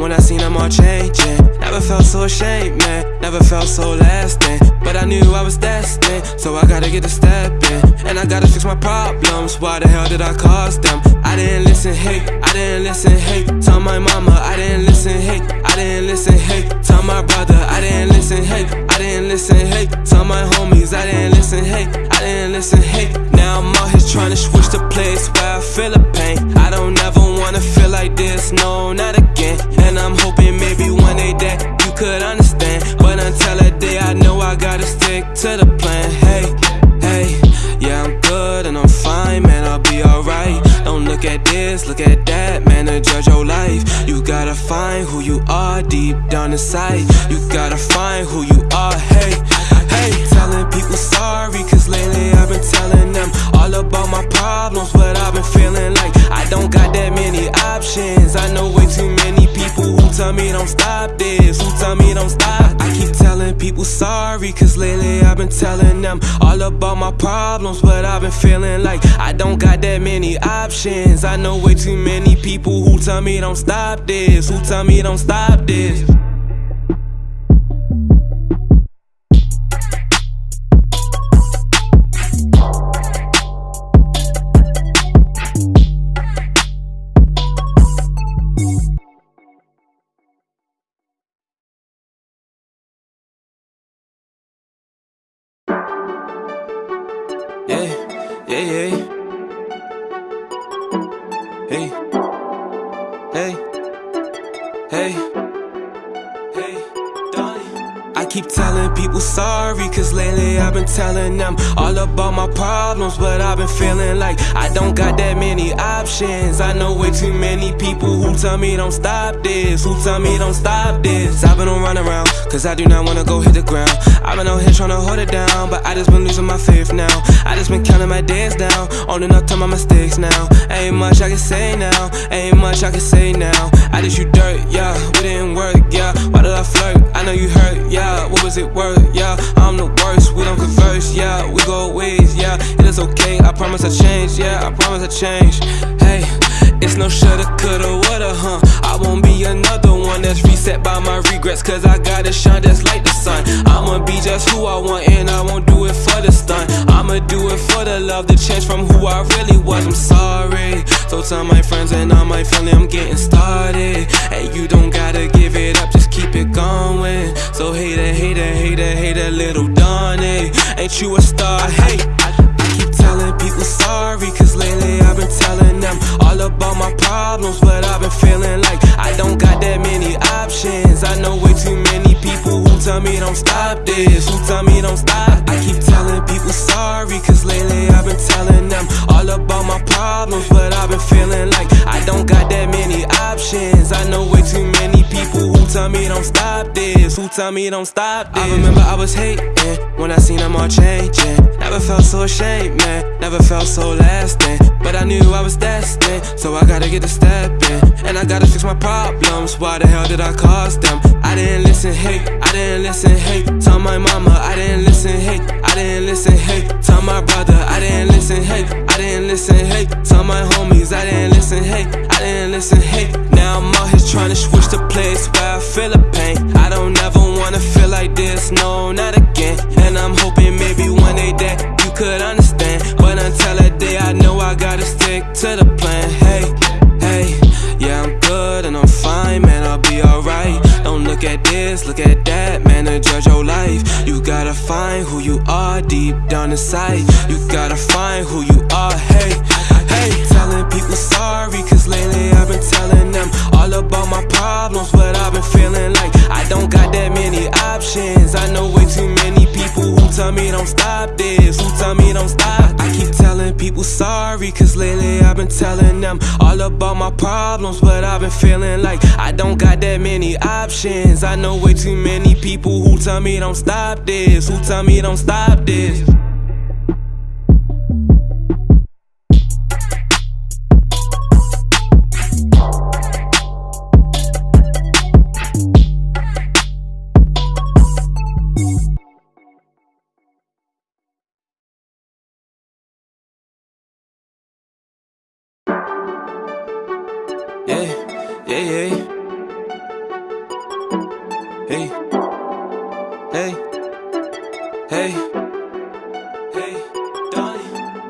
Speaker 1: when I seen them all changing. Never felt so ashamed, man. Never felt so lasting. But I knew I was destined, so I gotta get a step in. And I gotta fix my problems. Why the hell did I cause them? I didn't listen, hey, I didn't listen, hey. Tell my mama, I didn't listen, hey, I didn't listen, hey. Tell my brother, I didn't listen, hey, I didn't listen, hey. Tell my homies, I didn't listen, hey, I didn't listen, hey. Now I'm out here trying to switch the place where I feel the pain. I don't ever wanna feel like this, no, not again. And I'm hoping maybe one day that you could understand. But until that day, I know I gotta stick to the plan. Hey, hey, yeah, I'm good and I'm fine, man, I'll be alright. Look at this, look at that, man, to judge your life. You gotta find who you are deep down inside. You gotta find who you are, hey, hey. Telling people sorry, cause lately I've been telling them all about my problems. But I've been feeling like I don't got that many options. I know way too many people who tell me don't stop this, who tell me don't stop. I keep telling people sorry, cause lately I've been telling them all about my problems. But I've been feeling like I don't got that many options. I know way too many people who tell me don't stop this, who tell me don't stop this. I know way too many people who tell me don't stop this, who tell me don't stop this. I've been on run around, cause I do not wanna go hit the ground. I've been out here trying to hold it down, but I just been losing my faith now. I just been counting my days down, owning up to my mistakes now. Ain't much I can say now, ain't much I can say now. I just you dirt, yeah, we didn't work, yeah. Why did I flirt? I know you hurt, yeah. What was it worth, yeah? I'm the we don't converse, yeah. We go ways, yeah. It is okay, I promise I change, yeah. I promise I change. Hey, it's no shoulda, coulda, woulda, huh? I won't be another one that's reset by my regrets, cause I gotta shine just like the sun. I'ma be just who I want, and I won't do it for the stun. I'ma do it for the love, the change from who I really was. I'm sorry. So tell my friends and all my family I'm getting started. Hey, you don't gotta give it up, just keep it going. So hater, hater, hater, hater, little Donnie. Ain't you a star? Hey, I, I keep sorry, cause lately I've been telling them all about my problems. But I've been feeling like I don't got that many options. I know way too many people who tell me don't stop this, who tell me don't stop. I keep telling people sorry, cause lately I've been telling them all about my problems. But I've been feeling like I don't got that many options. I know way too many people tell me don't stop this? Who tell me don't stop this? I remember I was hating when I seen them all changing. Never felt so ashamed, man. Never felt so lasting. But I knew I was destined, so I gotta get a step in. And I gotta fix my problems. Why the hell did I cause them? I didn't listen, hey. I didn't listen, hey. Tell my mama I didn't listen, hey. I didn't listen, hey. Tell my brother I didn't listen, hey. I didn't listen, hey. Tell my homies I didn't listen, hey. I didn't listen, hey. Now I'm out here trying to switch the place where I feel the pain. I don't ever wanna feel like this, no, not again. And I'm hoping maybe one day that you could understand. But until that day, I know I gotta stick to the plan. Hey, hey, yeah, I'm good and I'm fine, man, I'll be alright. Look at this, look at that, man, and judge your life. You gotta find who you are deep down inside. You gotta find who you are, hey, hey. Telling people sorry, cause lately I've been telling them all about my problems, but I've been feeling like I don't got that many options. I know way too many who tell me don't stop this, who tell me don't stop. I keep telling people sorry, cause lately I've been telling them all about my problems, but I've been feeling like I don't got that many options. I know way too many people who tell me don't stop this, who tell me don't stop this.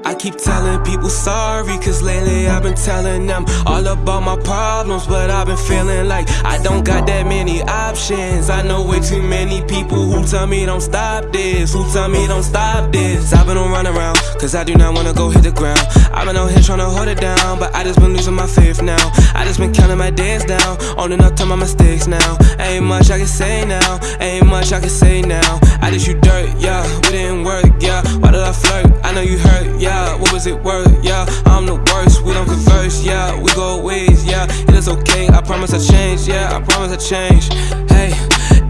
Speaker 1: I keep telling people sorry, cause lately I've been telling them all about my problems, but I've been feeling like I don't got that many options. I know way too many people who tell me don't stop this, who tell me don't stop this. I've been on run around, cause I do not wanna go hit the ground. I've been out here trying to hold it down, but I just been losing my faith now. I just been counting my days down, owning up to my mistakes now. Ain't much I can say now, ain't much I can say now. I just you dirt, yeah, we didn't work, yeah. Flirt? I know you hurt, yeah. What was it worth, yeah? I'm the worst, we don't converse, yeah. We go ways, yeah. It is okay, I promise I change, yeah. I promise I change. Hey,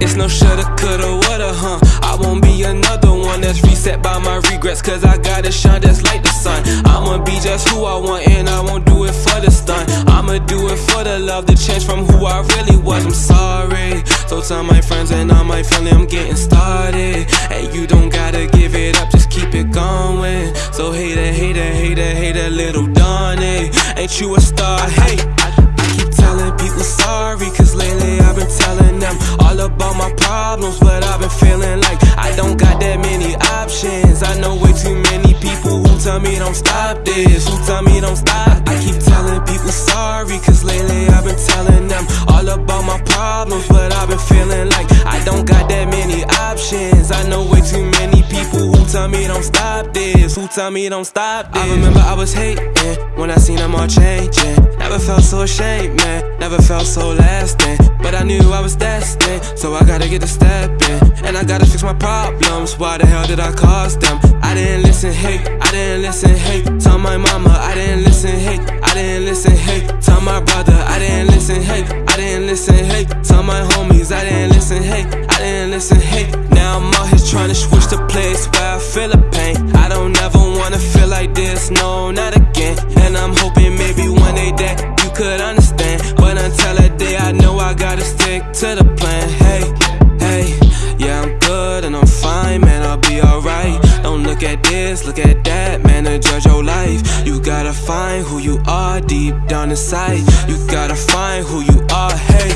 Speaker 1: it's no shoulda, coulda, woulda, huh? I won't be another one that's reset by my regrets, cause I gotta shine just like the sun. I'ma be just who I want, and I won't do it for the stun. I'ma do it for the love, the change from who I really was. I'm sorry. So tell my friends and all my family I'm getting started. And you don't gotta give it up, just keep it going. So hater, hater, hater, hater, little Donnie. Ain't you a star? Hey, I keep telling people sorry, cause lately I've been telling them all about my problems, but I've been feeling like I don't got that many options. I know way too many people who tell me don't stop this, who tell me don't stop. I keep telling people sorry, cause lately I've been telling them all about my problems, but I've been feeling like I don't got that many options. I know way too many people who tell me don't stop this, who tell me don't stop this. I remember I was hating when I seen them all changing. Never felt so ashamed, man. Never felt so lasting. But I knew I was destined, so I gotta get a step in. And I gotta fix my problems. Why the hell did I cause them? I didn't listen, hey. I didn't listen, hey. Tell my mama I didn't listen, hey. I didn't listen, hey. Tell my brother I didn't listen, hey. I didn't listen, hey. Tell my homies I didn't listen, hey. I didn't listen, hey. Now I'm out here trying to switch the place where I feel the pain. I don't ever wanna feel like this, no, not again. And I'm hoping maybe one day that could understand. But until that day, I know I gotta stick to the plan. Hey, hey, yeah, I'm good and I'm fine, man, I'll be alright. Don't look at this, look at that, man, and judge your life. You gotta find who you are deep down inside. You gotta find who you are, hey,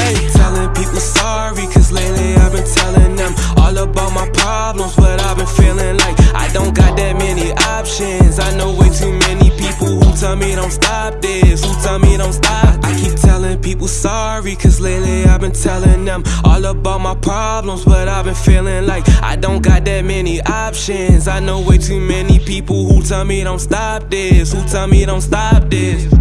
Speaker 1: hey. Telling people sorry, cause lately I've been telling them all about my problems, but I've been feeling like I don't got that many options. I know way too many people who tell me don't stop this, who tell me don't stop. I keep telling people sorry, cause lately I've been telling them all about my problems, but I've been feeling like I don't got that many options. I know way too many people who tell me don't stop this, who tell me don't stop this.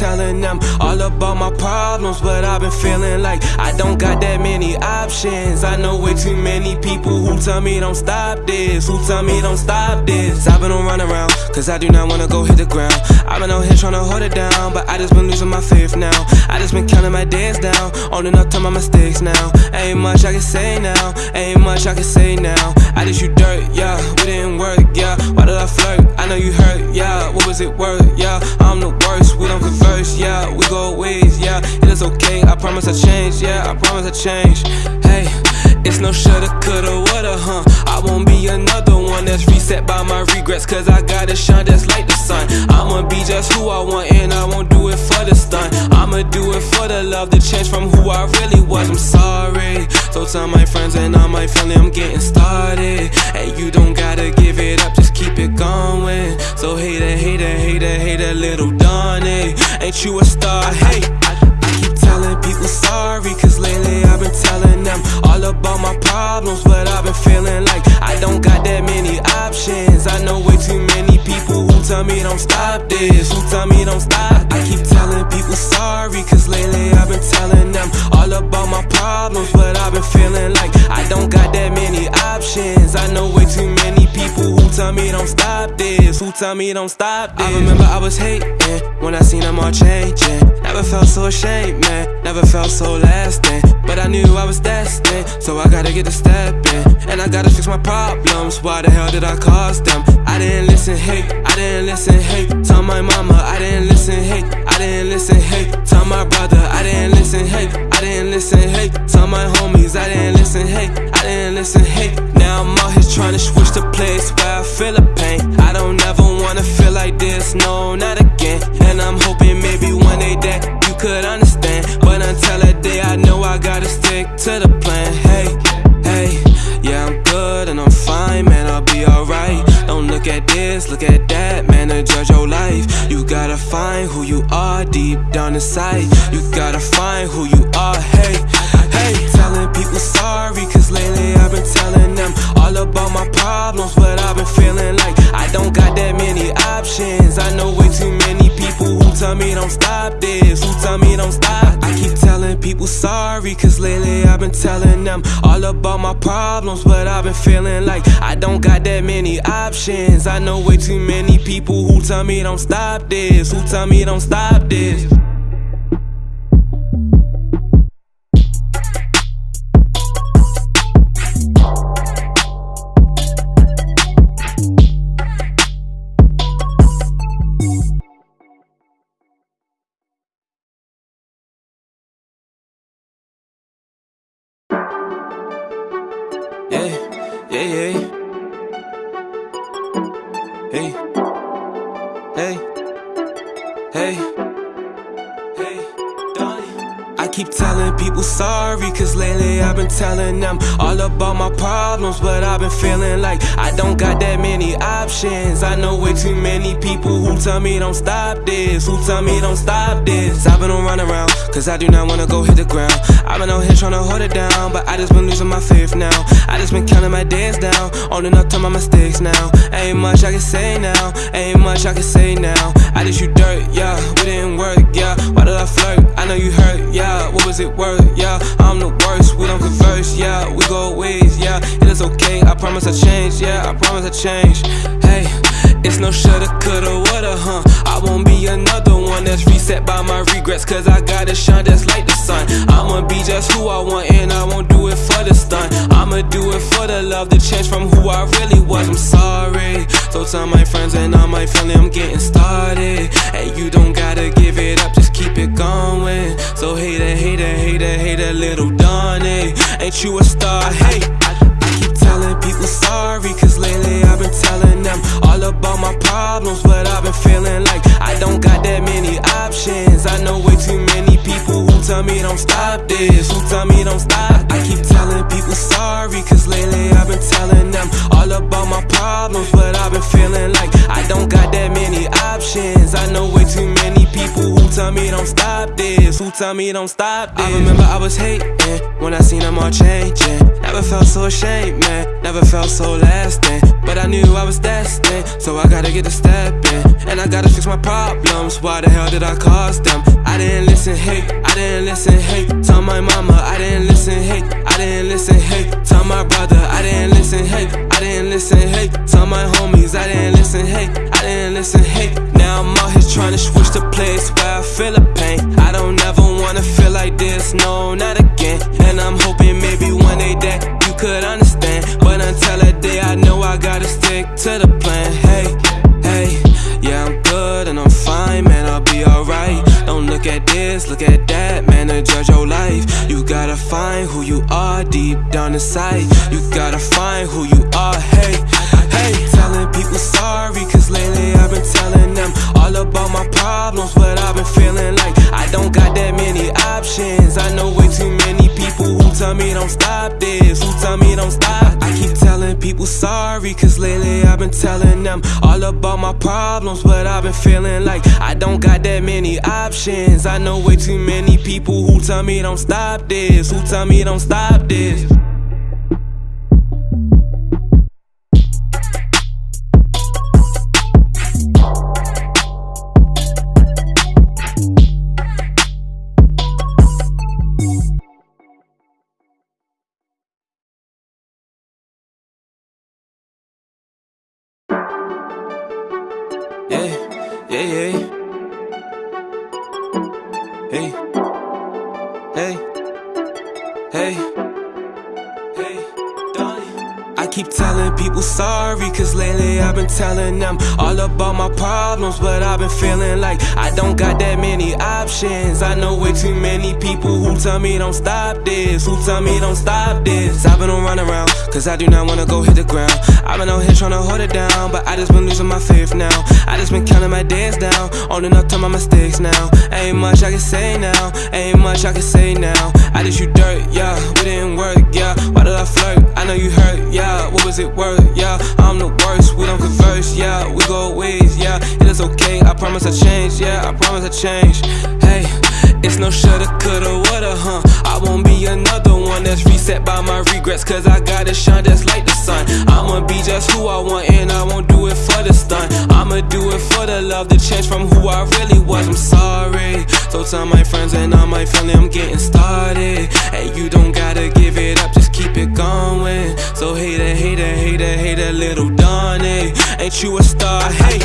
Speaker 1: Telling them all about my problems. But I've been feeling like I don't got that many options. I know way too many people who tell me don't stop this, who tell me don't stop this. I've been on run around, cause I do not wanna go hit the ground. I've been out here trying to hold it down, but I just been losing my faith now. I just been counting my days down, owning up to my mistakes now. Ain't much I can say now, ain't much I can say now. I just you dirt, yeah, we didn't work, yeah. Why did I flirt? I know you hurt, yeah. What was it worth, go ways, yeah. It is okay, I promise I change, yeah. I promise I change. Hey, it's no shoulda, coulda, woulda, huh? I won't be another one that's reset by my regrets, cause I gotta shine just like the sun. I'ma be just who I want, and I won't do it for the stun. I'ma do it for the love, the change from who I really was. I'm sorry. So tell my friends and all my family I'm getting started. And you don't gotta give it up, just keep it going. So hater, hater, hater, hater, little Donnie. Ain't you a star? Hey, people sorry, cause lately I've been telling them all about my problems. But I've been feeling like I don't got that many options. I know way too many people who tell me don't stop this, who tell me don't stop. I keep telling people sorry, cause lately I've been telling them all about my problems. But I've been feeling like I don't got that many options. I know way too many tell me don't stop this, who tell me don't stop this. I remember I was hating when I seen them all changing. Never felt so ashamed, man. Never felt so lasting. But I knew I was destined, so I gotta get a step in. And I gotta fix my problems. Why the hell did I cause them? I didn't listen, hey, I didn't listen, hey. Tell my mama, I didn't listen, hey, didn't listen, hey. Tell my brother, I didn't listen, hey, I didn't listen, hey. Tell my homies, I didn't listen, hey, I didn't listen, hey. Now I'm out here trying to switch the place where I feel the pain. I don't ever wanna feel like this, no, not again. And I'm hoping maybe one day that you could understand. But until that day, I know I gotta stick to the plan. Look at that, man, to judge your life. You gotta find who you are deep down inside. You gotta find who you are, hey, hey. Telling people sorry, cause lately I've been telling them all about my problems. But I've been feeling like I don't got that many options. I know way too many tell me don't stop this, who tell me don't stop. I keep telling people sorry, cause lately I've been telling them all about my problems. But I've been feeling like I don't got that many options. I know way too many people who tell me don't stop this, who tell me don't stop this. Options. I know way too many people tell me don't stop this, who tell me don't stop this. I've been on run around, cause I do not wanna go hit the ground. I've been out here trying to hold it down, but I just been losing my faith now. I just been counting my days down, owning up to my mistakes now. Ain't much I can say now, ain't much I can say now. I just you dirt, yeah, we didn't work, yeah. Why did I flirt? I know you hurt, yeah. What was it worth, yeah? I'm the worst, we don't converse, yeah. We go ways, yeah. It is okay, I promise I change, yeah. I promise I change. Hey, it's no shoulda, coulda, woulda, uh, huh? I won't be another one that's reset by my regrets, cause I gotta shine just like the sun. I'ma be just who I want, and I won't do it for the stun. I'ma do it for the love, the change from who I really was. I'm sorry. So tell my friends and all my family I'm getting started. And you don't gotta give it up, just keep it going. So hater, hater, hater, hater, little Donnie. Ain't you a star? Hey, people sorry, cause lately I've been telling them all about my problems. But I've been feeling like I don't got that many options. I know way too many people who tell me don't stop this, who tell me don't stop. I keep telling people sorry, cause lately I've been telling them all about my problems. But I've been feeling like I don't got that many options. I know way too many people who tell me don't stop this? Who tell me don't stop this? I remember I was hating when I seen them all changing. Never felt so ashamed, man. Never felt so lasting. But I knew I was destined, so I gotta get a step in. And I gotta fix my problems. Why the hell did I cause them? I didn't listen, hey, I didn't listen, hey. Tell my mama, I didn't listen, hey, I didn't listen, hey. Tell my brother, I didn't listen, hey, I didn't listen, hey. Tell my homies, I didn't listen, hey, I didn't listen, hey. Now I'm out here trying to switch the place where I feel the pain. I don't ever wanna feel like this, no, not again. And I'm hoping maybe one day that you could understand. But until that day, I know I gotta stick to the plan. Hey, hey, yeah, I'm good and I'm fine, man, I'll be alright. Don't look at this, look at that, man, to judge your life. You gotta find who you are deep down inside. You gotta find who you are, hey. Telling people sorry, cause lately I've been telling them all about my problems, what I've been feeling like. I don't got that many options, I know way too many people who tell me don't stop this, who tell me don't stop. I keep telling people sorry, cause lately I've been telling them all about my problems, what I've been feeling like. I don't got that many options, I know way too many people who tell me don't stop this, who tell me don't stop this. Me don't stop this, who tell me don't stop this. I've been on run around, cause I do not wanna go hit the ground. I've been out here trying to hold it down, but I just been losing my faith now. I just been counting my days down, owning up to my mistakes now. Ain't much I can say now, ain't much I can say now. I just you dirt, yeah, we didn't work, yeah. Why did I flirt? I know you hurt, yeah. What was it worth, yeah? I'm the worst, we don't converse, yeah. We go ways, yeah. It is okay, I promise I change, yeah. I promise I change. Hey, it's no shoulda, coulda, woulda, huh? I won't be another one that's reset by my regrets, cause I gotta shine just like the sun. I'ma be just who I want, and I won't do it for the stunt. I'ma do it for the love, the change from who I really was. I'm sorry. So tell my friends and all my family I'm getting started. Hey, you don't gotta give it up, just keep it going. So hater, hater, hater, hater, little Donnie. Ain't you a star? Hey,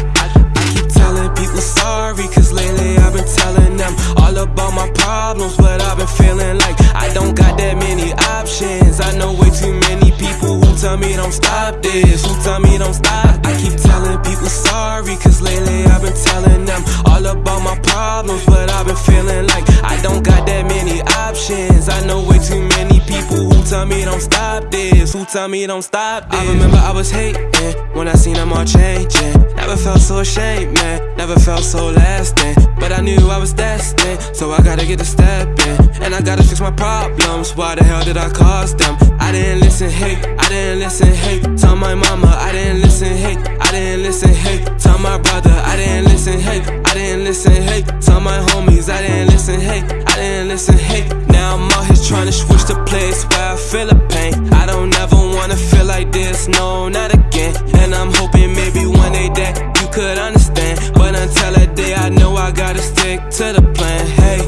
Speaker 1: I, I keep sorry, cause lately I've been telling them all about my problems, but I've been feeling like I don't got that many options. I know way too many people who tell me don't stop this, who tell me don't stop. I keep telling people sorry, cause lately I've been telling them all about my problems, but I've been feeling like I don't got that many options. I know way too many people who tell me don't stop this, who tell me don't stop this. I remember I was hating when I seen them all changing. Never felt so ashamed, man. Never felt so lasting. But I knew I was destined, so I gotta get a step in. And I gotta fix my problems. Why the hell did I cause them? I didn't listen, hey, I didn't listen, hey. Tell my mama, I didn't listen, hey, didn't listen, hey. Tell my brother, I didn't listen, hey, I didn't listen, hey. Tell my homies, I didn't listen, hey, I didn't listen, hey. Now I'm out here trying to switch the place where I feel the pain. I don't ever wanna feel like this, no, not again. And I'm hoping maybe one day that you could understand. But until that day, I know I gotta stick to the plan. Hey,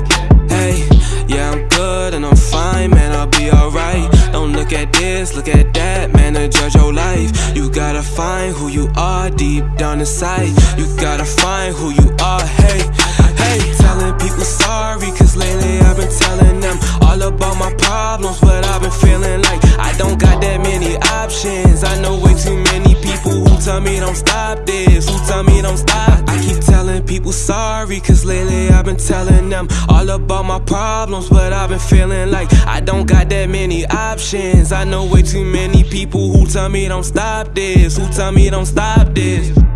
Speaker 1: hey, yeah, I'm good and I'm fine, man, I'll be alright. Don't look at this, look at that, man, to judge your life. You gotta find who you are deep down inside. You gotta find who you are, hey, hey. Telling people sorry, cause lately I've been telling them all about my problems, but I've been feeling like I don't got that many options. I know way too many who tell me don't stop this, who tell me don't stop. I keep telling people sorry, cause lately I've been telling them all about my problems, but I've been feeling like I don't got that many options. I know way too many people who tell me don't stop this, who tell me don't stop this.